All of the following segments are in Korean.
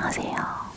안녕하세요.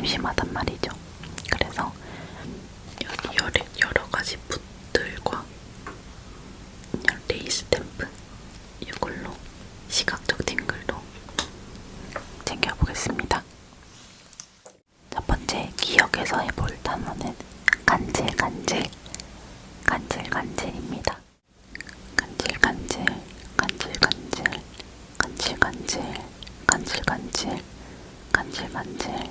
심심하단 말이죠. 그래서 여러, 여러 가지 붓들과 레이스 템프 이걸로 시각적 팅글도 챙겨보겠습니다. 첫 번째 기억에서 해볼 단어는 간질간질 간질간질입니다. 간질간질 간질간질 간질간질 간질간질 간질간질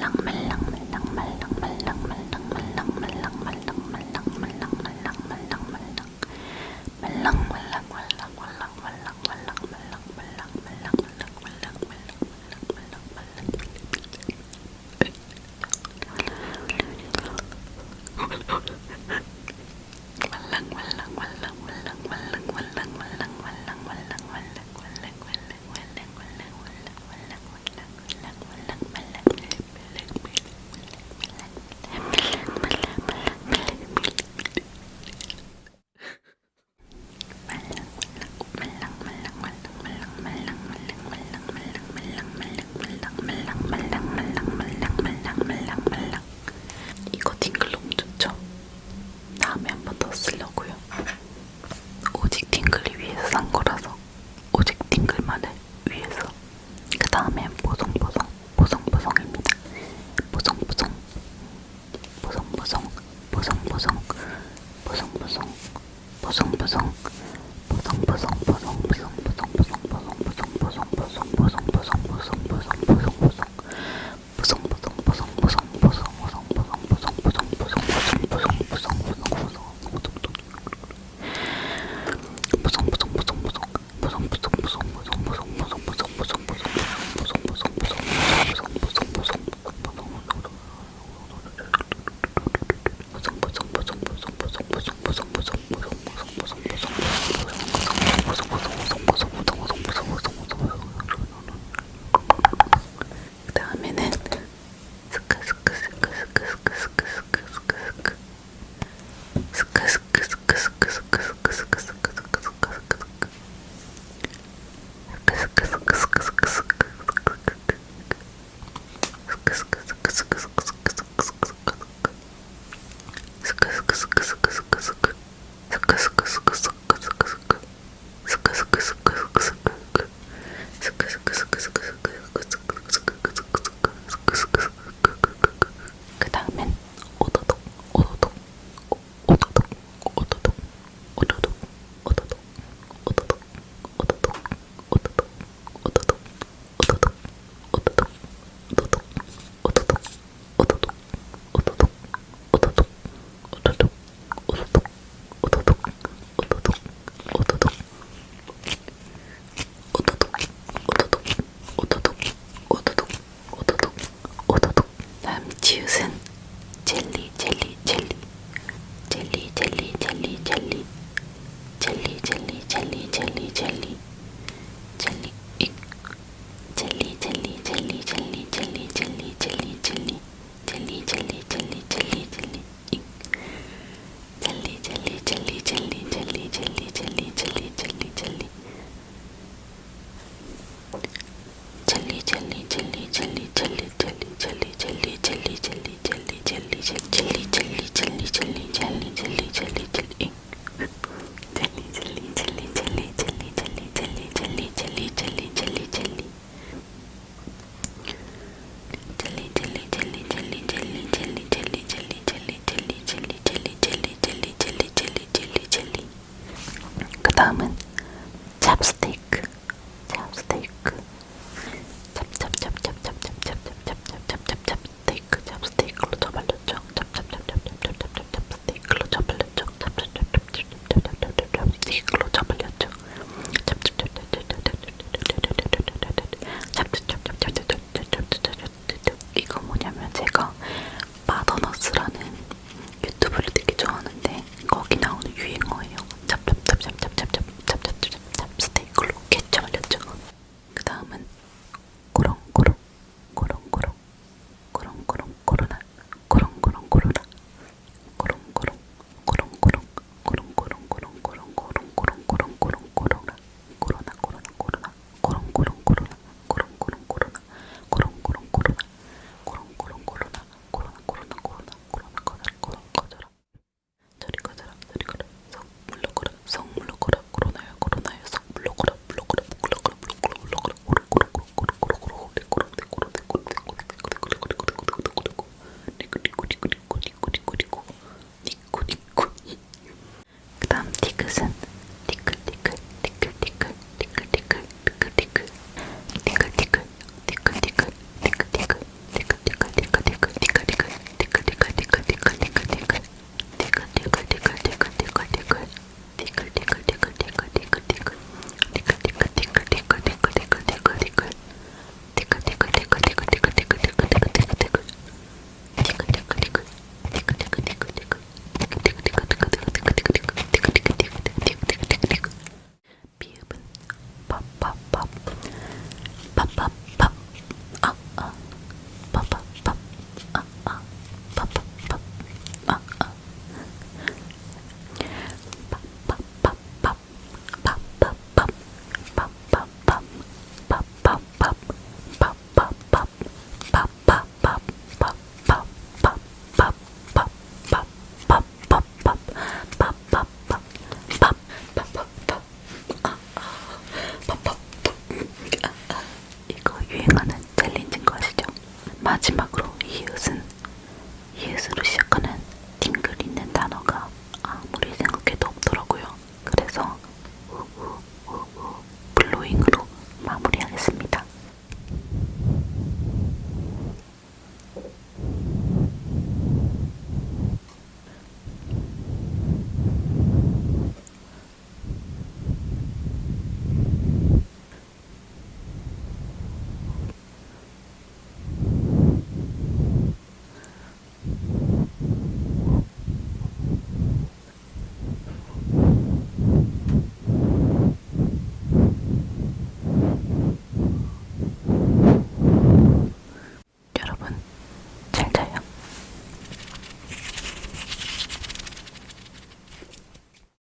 yang.